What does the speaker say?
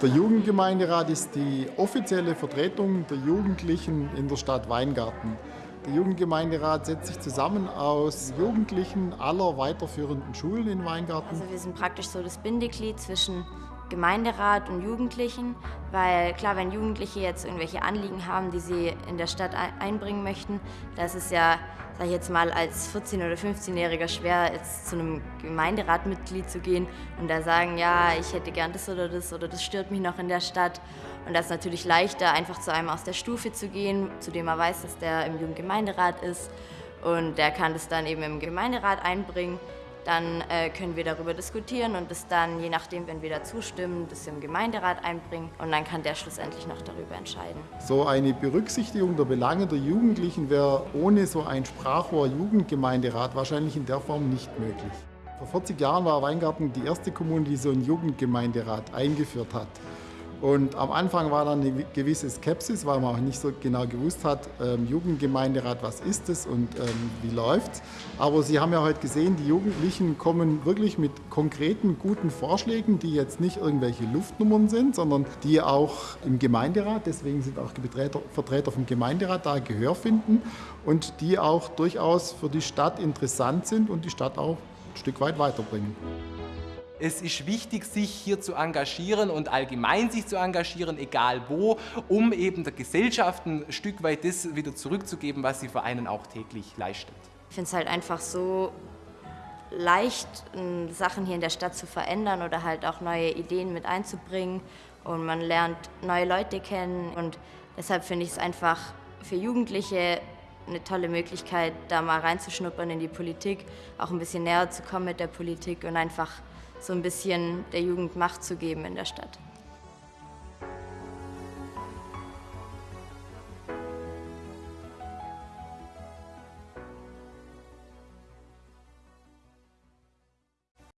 Der Jugendgemeinderat ist die offizielle Vertretung der Jugendlichen in der Stadt Weingarten. Der Jugendgemeinderat setzt sich zusammen aus Jugendlichen aller weiterführenden Schulen in Weingarten. Also wir sind praktisch so das Bindeglied zwischen Gemeinderat und Jugendlichen, weil klar, wenn Jugendliche jetzt irgendwelche Anliegen haben, die sie in der Stadt einbringen möchten, da ist ja, sag ich jetzt mal, als 14- oder 15-Jähriger schwer, jetzt zu einem Gemeinderatmitglied zu gehen und da sagen, ja, ich hätte gern das oder das oder das stört mich noch in der Stadt. Und das ist natürlich leichter, einfach zu einem aus der Stufe zu gehen, zu dem er weiß, dass der im Jugendgemeinderat ist und der kann das dann eben im Gemeinderat einbringen dann äh, können wir darüber diskutieren und es dann, je nachdem, wenn wir da zustimmen, das im Gemeinderat einbringen und dann kann der schlussendlich noch darüber entscheiden. So eine Berücksichtigung der Belange der Jugendlichen wäre ohne so ein Sprachrohr Jugendgemeinderat wahrscheinlich in der Form nicht möglich. Vor 40 Jahren war Weingarten die erste Kommune, die so einen Jugendgemeinderat eingeführt hat. Und am Anfang war dann eine gewisse Skepsis, weil man auch nicht so genau gewusst hat, ähm, Jugendgemeinderat, was ist es und ähm, wie läuft's. Aber Sie haben ja heute gesehen, die Jugendlichen kommen wirklich mit konkreten, guten Vorschlägen, die jetzt nicht irgendwelche Luftnummern sind, sondern die auch im Gemeinderat, deswegen sind auch Vertreter, Vertreter vom Gemeinderat da Gehör finden und die auch durchaus für die Stadt interessant sind und die Stadt auch ein Stück weit weiterbringen. Es ist wichtig, sich hier zu engagieren und allgemein sich zu engagieren, egal wo, um eben der Gesellschaft ein Stück weit das wieder zurückzugeben, was sie für einen auch täglich leistet. Ich finde es halt einfach so leicht, Sachen hier in der Stadt zu verändern oder halt auch neue Ideen mit einzubringen und man lernt neue Leute kennen und deshalb finde ich es einfach für Jugendliche eine tolle Möglichkeit, da mal reinzuschnuppern in die Politik, auch ein bisschen näher zu kommen mit der Politik und einfach so ein bisschen der Jugend Macht zu geben in der Stadt.